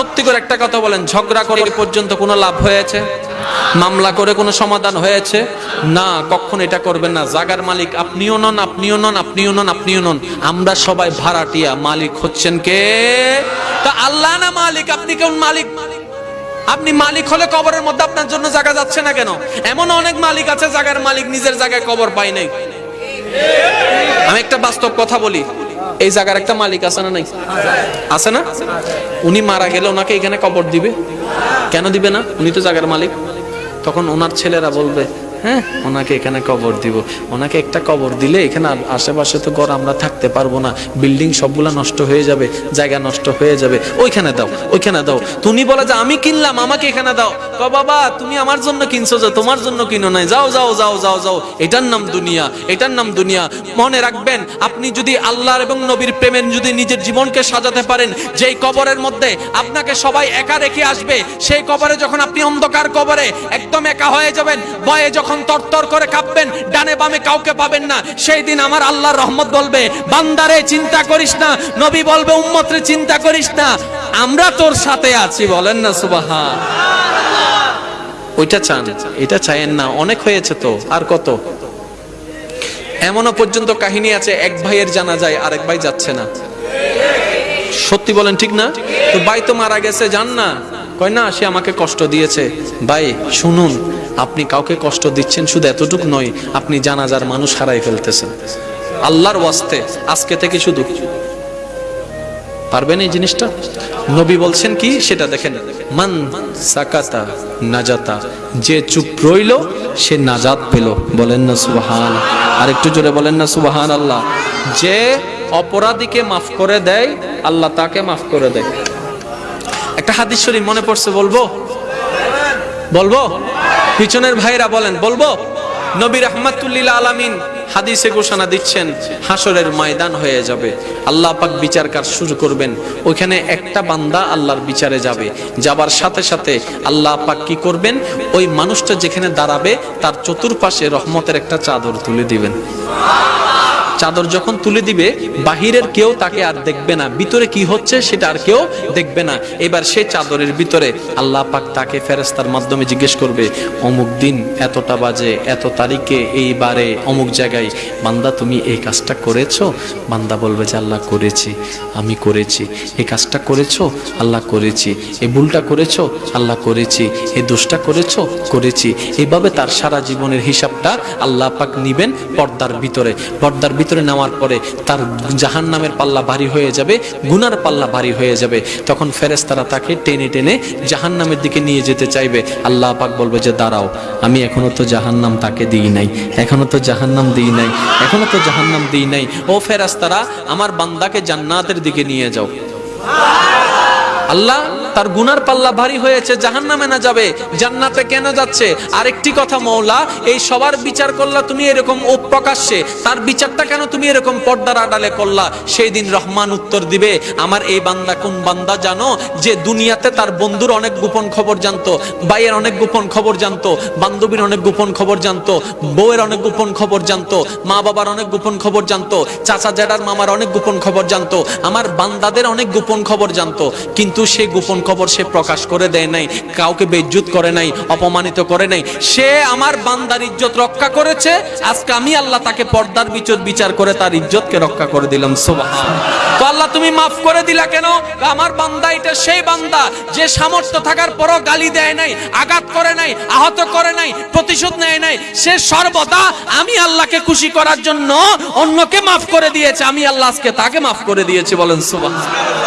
সত্যি করে একটা কথা বলেন, ঝগড়া করে পর্যন্ত কোনো লাভ হয়েছে? মামলা করে কোনো সমাধান হয়েছে? না, কখন এটা করবেন না। জাগার মালিক, আপনিও নন আপনিও নন আপনিও নন আপনিও নন। আমরা সবাই ভাড়াটিয়া মালিক হচ্ছেন কে? তা আল্লাহ না মালিক? আপনি কেমন মালিক? আপনি মালিক হলে কবরের মধ্যে আপনার জন্য জায়গা যাচ্ছে না কেন? এমন অনেক মালিক আছে জায়গার মালিক নিজের জায়গায় কবর পায় নাই। আমি একটা বাস্তব কথা বলি। এই জায়গার একটা মালিক আছে না নাই? আছে না? উনি মারা গেলে ওনাকে এখানে কবর দিবে। কেন দিবে না? উনি তো জায়গার মালিক। তখন ওনার ছেলেরা বলবে হ্যাঁ ওনাকে এখানে কবর দিব। ওনাকে একটা কবর দিলে এখানে আশেপাশে তো ঘর আমরা থাকতে পারব না। বিল্ডিং সবগুলা নষ্ট হয়ে যাবে, জায়গা নষ্ট হয়ে যাবে। ওইখানে দাও ওইখানে দাও। তুমি বলে যে, আমি কিনলাম, আমাকে এখানে দাও। ক বাবা, তুমি আমার জন্য কিনছো যে তোমার জন্য কিনো নাই। যাও যাও যাও যাও যাও। এটার নাম দুনিয়া, এটার নাম দুনিয়া। মনে রাখবেন, আপনি যদি আল্লাহর এবং নবীর প্রেমের যদি নিজের জীবনকে সাজাতে পারেন, যেই কবরের মধ্যে আপনাকে সবাই একা রেখে আসবে, সেই কবরে যখন আপনি অন্ধকার কবরে একদম একা হয়ে যাবেন, ভয়ে যখন তরতর করে কাঁপবেন, ডানে বামে কাউকে পাবেন না, সেই দিন আমার আল্লাহর রহমত বলবে, বান্দারে চিন্তা করিস না, নবী বলবে, উম্মতরে চিন্তা করিস না। আমরা তোর সাথে আছি, বলেন না সুবাহা ওইটা চান, এটা চাইেন না, অনেক হয়েছে তো, আর কত? এমনও পর্যন্ত কাহিনী আছে, এক ভাইয়ের জানা যায়, আরেক ভাই যাচ্ছে না। সত্যি বলেন ঠিক না? তো ভাই তো মারা গেছে জান না। কয় না, সে আমাকে কষ্ট দিয়েছে। ভাই, শুনুন, আপনি কাউকে কষ্ট দিচ্ছেন শুধু এতটুকু নয়, আপনি জানাজার মানুষ হারাই ফেলতেছেন। আল্লাহর ওয়াস্তে, আজকে থেকে শুধু। পারবেন এই জিনিসটা? নবী বলছেন কি? সেটা দেখেন, মান সাকাতা নাজাতা, যে চুপ রইল, সে নাজাত পেল। বলেন না, সুবাহান। আর একটু জোরে বলেন না সুবাহান আল্লাহ যে অপরাধীকে মাফ করে দেয়, আল্লাহ তাকে মাফ করে দেয়। একটা হাদিস শরীফ মনে পড়ছে, বলব? বলব? পিছনের ভাইরা বলেন, বলব? নবী রহমাতুল্লিল আলামিন হাদিসে ঘোষণা দিচ্ছেন হাসরের ময়দান হয়ে যাবে। আল্লাহ পাক বিচার কাজ শুরু করবেন। ওইখানে একটা বান্দা আল্লাহর বিচারে যাবে। যাবার সাথে সাথে আল্লাহ পাক কি করবেন? ওই মানুষটা যেখানে দাঁড়াবে, তার চতুর্পাশে রহমতের একটা চাদর তুলে দিবেন। চাদর যখন তুলে দিবে, বাহিরের কেউ তাকে আর দেখবে না। ভিতরে কি হচ্ছে সেটা আর কেউ দেখবে না। এবার সে চাদরের ভিতরে আল্লাহ পাক তাকে ফেরেস্তার মাধ্যমে জিজ্ঞেস করবে, অমুক দিন এতটা বাজে, এত তারিখে এইবারে অমুক জায়গায় বান্দা তুমি এই কাজটা করেছ? বান্দা বলবে যে, আল্লাহ করেছি, আমি করেছি। এই কাজটা করেছ? আল্লাহ করেছি। এই ভুলটা করেছ? আল্লাহ করেছি। এই দোষটা করেছ? করেছি। এইভাবে তার সারা জীবনের হিসাবটা আল্লাহ পাক নিবেন পর্দার ভিতরে। পর্দার ভিতরে নেওয়ার পরে তার জাহান নামের পাল্লা ভারী হয়ে যাবে, গুনার পাল্লা ভারী হয়ে যাবে। তখন ফেরেস্তারা তাকে টেনে টেনে জাহান নামের দিকে নিয়ে যেতে চাইবে। আল্লাহ পাক বলবে যে, দাঁড়াও, আমি এখনও তো জাহান নাম তাকে দিই নাই, এখনও তো জাহান নাম দিই নাই, এখনও তো জাহান নাম দিই নাই। ও ফেরেস্তারা আমার বান্দাকে জান্নাতের দিকে নিয়ে যাও। আল্লাহ তার গুনার পাল্লা ভারী হয়েছে জাহান নামে না যাবে, জান্নাতে কেন যাচ্ছে? আরেকটি কথা মৌলা এই সবার বিচার করলা তুমি এরকম প্রকাশ্যে, তার বিচারটা কেন তুমি এরকম পর্দার আড়ালে করলা? সেই দিন রহমান উত্তর দিবে, আমার এই বান্দা কোন বান্দা জানো? যে দুনিয়াতে তার বন্ধুর অনেক গোপন খবর জানতো, ভাইয়ের অনেক গোপন খবর জানতো, বান্ধবীর অনেক গোপন খবর জানতো, বউয়ের অনেক গোপন খবর জানতো, মা বাবার অনেক গোপন খবর জানতো, চাচা জ্যাডার মামার অনেক গোপন খবর জানতো, আমার বান্দাদের অনেক গোপন খবর জানতো, কিন্তু সে গোপন খবর সে প্রকাশ করে দেয় নাই, কাউকে বেজ্জুত করে নাই, অপমানিত করে নাই। সে আমার বান্দার ইজ্জত রক্ষা করেছে, আজকে আমি আল্লাহ তাকে পর্দার বিচার বিচার করে তার ইজ্জতকে রক্ষা করে দিলাম, সুবহান। তো আল্লাহ তুমি মাফ করে দিলা কেন? আমার বান্দা এটা সেই বান্দা, যে সামর্থ্য থাকার পরও গালি দেয় নাই, আঘাত করে নাই, আহত করে নাই, প্রতিশোধ নেয় নাই। সে সর্বদা আমি আল্লাহকে খুশি করার জন্য অন্যকে মাফ করে দিয়েছে, আমি আল্লাহ আজকে তাকে মাফ করে দিয়েছি, বলেন, সুবহান।